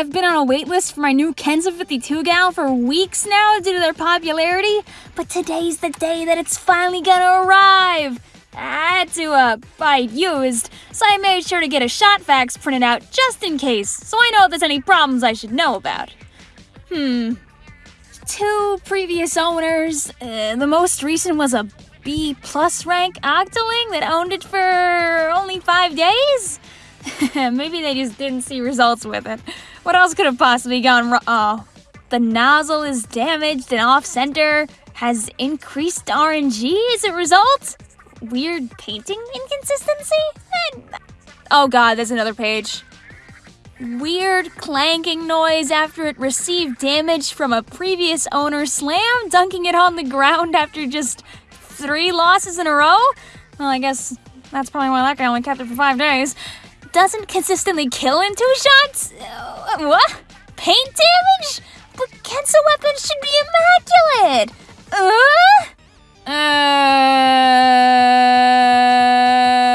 I've been on a waitlist for my new Kensa 52 gal for weeks now due to their popularity, but today's the day that it's finally gonna arrive. I had to uh, buy used, so I made sure to get a shot fax printed out just in case, so I know if there's any problems I should know about. Hmm. Two previous owners. Uh, the most recent was a B plus rank Octoling that owned it for only five days? Maybe they just didn't see results with it. What else could have possibly gone wrong? Oh, the nozzle is damaged and off center, has increased RNG as a result? Weird painting inconsistency? Oh god, there's another page. Weird clanking noise after it received damage from a previous owner slam dunking it on the ground after just three losses in a row? Well, I guess that's probably why that guy only kept it for five days. Doesn't consistently kill in two shots? What? Paint